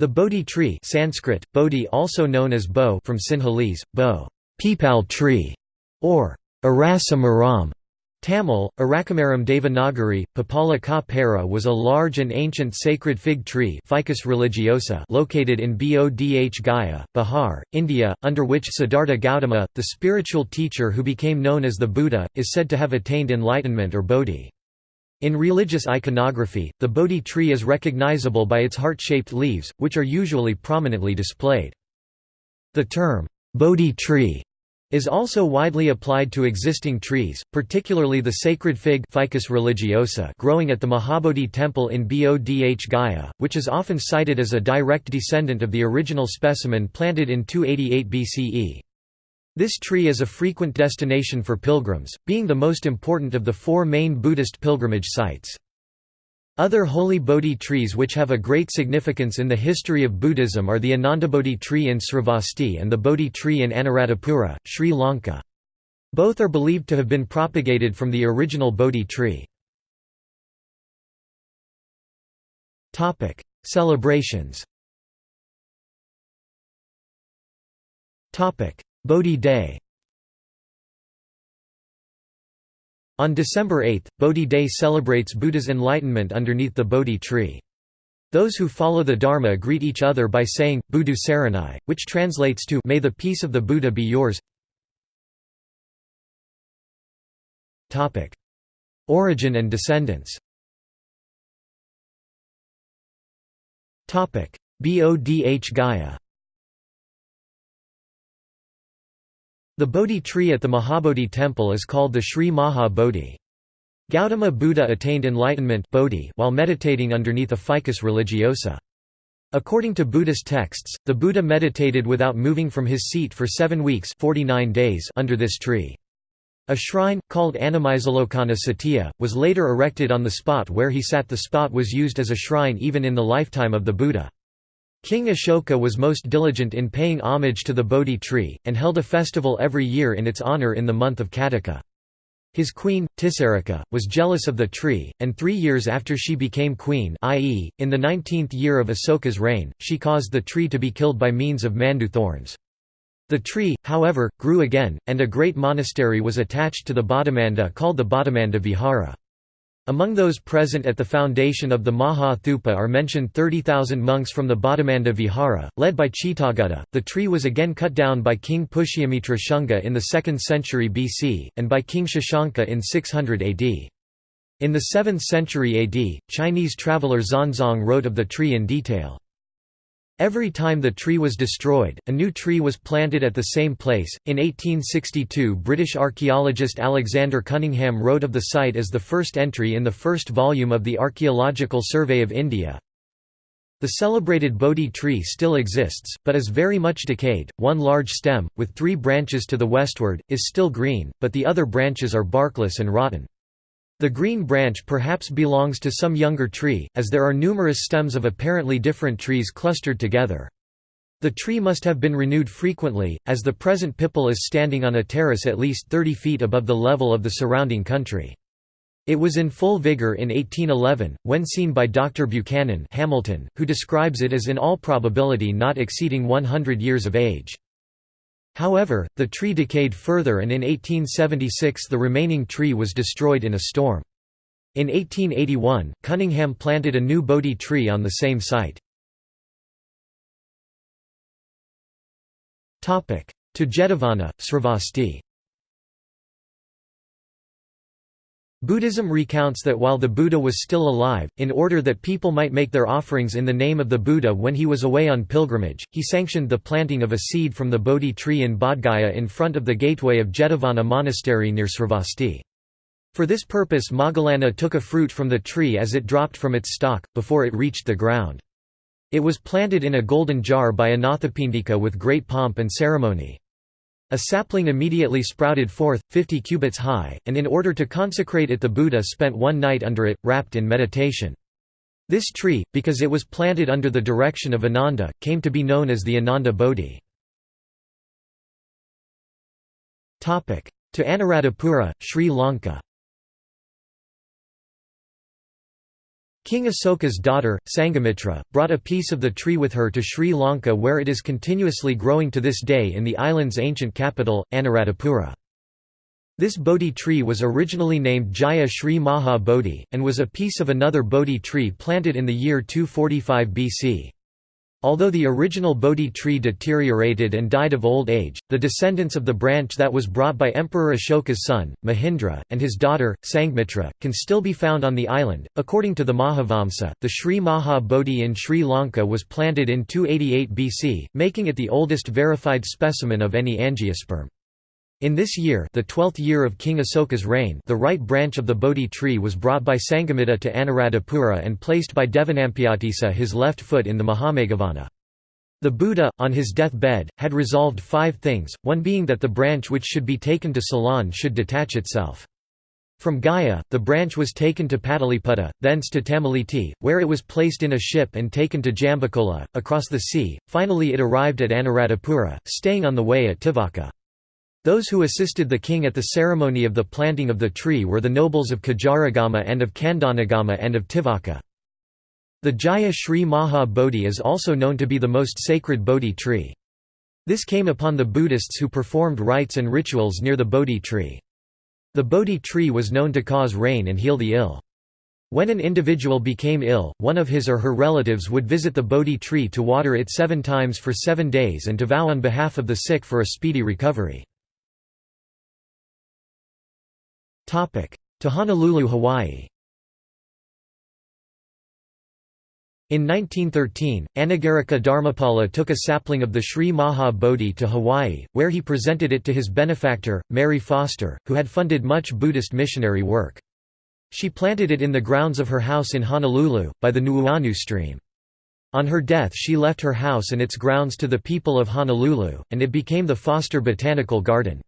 The Bodhi tree Sanskrit, Bodhi also known as Bo from Sinhalese, Bo peepal tree, or Arasamaram. Tamil, Arakamaram Devanagari, Papala ka Para was a large and ancient sacred fig tree Ficus religiosa located in Bodh Gaya, Bihar, India, under which Siddhartha Gautama, the spiritual teacher who became known as the Buddha, is said to have attained enlightenment or Bodhi. In religious iconography, the Bodhi tree is recognizable by its heart-shaped leaves, which are usually prominently displayed. The term, Bodhi tree, is also widely applied to existing trees, particularly the sacred fig Ficus religiosa growing at the Mahabodhi temple in Bodh Gaya, which is often cited as a direct descendant of the original specimen planted in 288 BCE. This tree is a frequent destination for pilgrims, being the most important of the four main Buddhist pilgrimage sites. Other holy Bodhi trees which have a great significance in the history of Buddhism are the Anandabodhi tree in Sravasti and the Bodhi tree in Anuradhapura, Sri Lanka. Both are believed to have been propagated from the original Bodhi tree. Celebrations Bodhi Day. On December 8, Bodhi Day celebrates Buddha's enlightenment underneath the Bodhi tree. Those who follow the Dharma greet each other by saying, Buddhu Saranai, which translates to May the peace of the Buddha be yours. Origin and descendants. Bodh Gaya The Bodhi tree at the Mahabodhi temple is called the Sri Maha Bodhi. Gautama Buddha attained enlightenment Bodhi while meditating underneath a ficus religiosa. According to Buddhist texts, the Buddha meditated without moving from his seat for seven weeks 49 days under this tree. A shrine, called Annamaisalokana Satya, was later erected on the spot where he sat the spot was used as a shrine even in the lifetime of the Buddha. King Ashoka was most diligent in paying homage to the Bodhi tree, and held a festival every year in its honor in the month of Kattika. His queen, Tisarika, was jealous of the tree, and three years after she became queen i.e., in the nineteenth year of Asoka's reign, she caused the tree to be killed by means of mandu thorns. The tree, however, grew again, and a great monastery was attached to the Bodhimanda called the Bodhimanda Vihara. Among those present at the foundation of the Maha Thupa are mentioned 30,000 monks from the Bodhimanda Vihara, led by Chittagutta. The tree was again cut down by King Pushyamitra Shunga in the 2nd century BC, and by King Shashanka in 600 AD. In the 7th century AD, Chinese traveller Xuanzang wrote of the tree in detail. Every time the tree was destroyed, a new tree was planted at the same place. In 1862, British archaeologist Alexander Cunningham wrote of the site as the first entry in the first volume of the Archaeological Survey of India. The celebrated Bodhi tree still exists, but is very much decayed. One large stem, with three branches to the westward, is still green, but the other branches are barkless and rotten. The green branch perhaps belongs to some younger tree, as there are numerous stems of apparently different trees clustered together. The tree must have been renewed frequently, as the present pipal is standing on a terrace at least 30 feet above the level of the surrounding country. It was in full vigor in 1811, when seen by Dr. Buchanan Hamilton, who describes it as in all probability not exceeding 100 years of age. However, the tree decayed further and in 1876 the remaining tree was destroyed in a storm. In 1881, Cunningham planted a new Bodhi tree on the same site. To Jetavana, Sravasti Buddhism recounts that while the Buddha was still alive, in order that people might make their offerings in the name of the Buddha when he was away on pilgrimage, he sanctioned the planting of a seed from the Bodhi tree in Bodhgaya in front of the gateway of Jetavana monastery near Sravasti. For this purpose Moggallana took a fruit from the tree as it dropped from its stalk, before it reached the ground. It was planted in a golden jar by Anathapindika with great pomp and ceremony. A sapling immediately sprouted forth, 50 cubits high, and in order to consecrate it the Buddha spent one night under it, wrapped in meditation. This tree, because it was planted under the direction of Ananda, came to be known as the Ananda Bodhi. To Anuradhapura, Sri Lanka King Asoka's daughter, Sangamitra, brought a piece of the tree with her to Sri Lanka where it is continuously growing to this day in the island's ancient capital, Anuradhapura. This Bodhi tree was originally named Jaya Sri Maha Bodhi, and was a piece of another Bodhi tree planted in the year 245 BC. Although the original Bodhi tree deteriorated and died of old age, the descendants of the branch that was brought by Emperor Ashoka's son, Mahindra, and his daughter, Sanghamitra, can still be found on the island. According to the Mahavamsa, the Sri Maha Bodhi in Sri Lanka was planted in 288 BC, making it the oldest verified specimen of any angiosperm. In this year the twelfth year of King Asoka's reign the right branch of the Bodhi tree was brought by Sangamitta to Anuradhapura and placed by Devanampiyatissa his left foot in the Mahameghavana. The Buddha, on his death-bed, had resolved five things, one being that the branch which should be taken to Ceylon should detach itself. From Gaya, the branch was taken to Pataliputta, thence to Tamileti, where it was placed in a ship and taken to Jambacola, across the sea, finally it arrived at Anuradhapura, staying on the way at Tivaka. Those who assisted the king at the ceremony of the planting of the tree were the nobles of Kajaragama and of Kandanagama and of Tivaka. The Jaya Sri Maha Bodhi is also known to be the most sacred Bodhi tree. This came upon the Buddhists who performed rites and rituals near the Bodhi tree. The Bodhi tree was known to cause rain and heal the ill. When an individual became ill, one of his or her relatives would visit the Bodhi tree to water it seven times for seven days and to vow on behalf of the sick for a speedy recovery. To Honolulu, Hawaii In 1913, Anagarika Dharmapala took a sapling of the Sri Maha Bodhi to Hawaii, where he presented it to his benefactor, Mary Foster, who had funded much Buddhist missionary work. She planted it in the grounds of her house in Honolulu, by the Nuuanu stream. On her death she left her house and its grounds to the people of Honolulu, and it became the Foster Botanical Garden.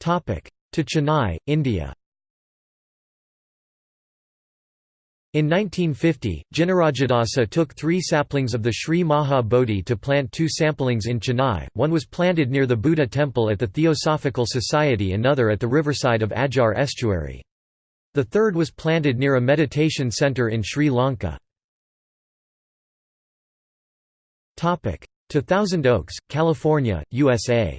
To Chennai, India. In 1950, Jinarajadasa took three saplings of the Sri Maha Bodhi to plant two samplings in Chennai, one was planted near the Buddha temple at the Theosophical Society another at the riverside of Adyar estuary. The third was planted near a meditation centre in Sri Lanka. To Thousand Oaks, California, USA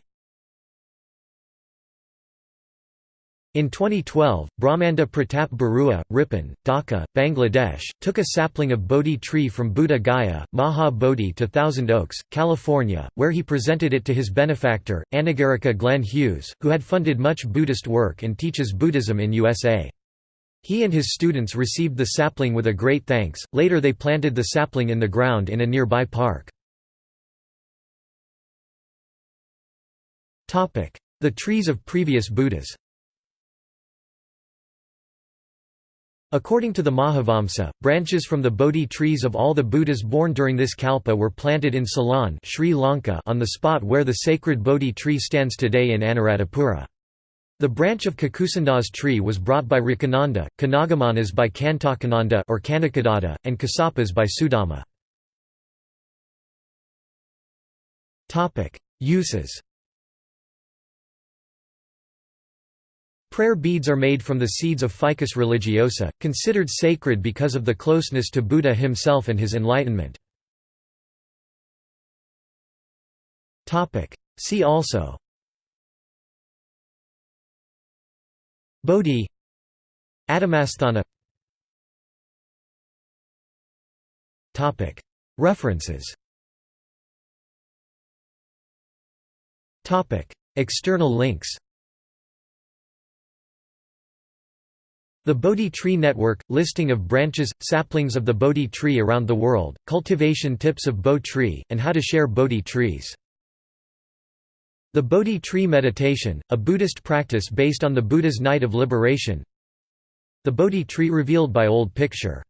In 2012, Brahmanda Pratap Barua, Ripon, Dhaka, Bangladesh, took a sapling of Bodhi tree from Buddha Gaya, Maha Bodhi to Thousand Oaks, California, where he presented it to his benefactor, Anagarika Glenn Hughes, who had funded much Buddhist work and teaches Buddhism in USA. He and his students received the sapling with a great thanks, later they planted the sapling in the ground in a nearby park. The trees of previous Buddhas According to the Mahavamsa, branches from the Bodhi trees of all the Buddhas born during this kalpa were planted in Ceylon Sri Lanka on the spot where the sacred Bodhi tree stands today in Anuradhapura. The branch of Kakusanda's tree was brought by Rakananda, Kanagamanas by Kantakananda or Kanakadatta, and Kasapas by Sudama. Uses Prayer beads are made from the seeds of Ficus religiosa, considered sacred because of the closeness to Buddha himself and his enlightenment. See also. Bodhi. Adamasthana References. External links The Bodhi Tree Network – listing of branches, saplings of the Bodhi tree around the world, cultivation tips of Bo tree, and how to share Bodhi trees. The Bodhi Tree Meditation, a Buddhist practice based on the Buddha's Night of Liberation The Bodhi Tree revealed by Old Picture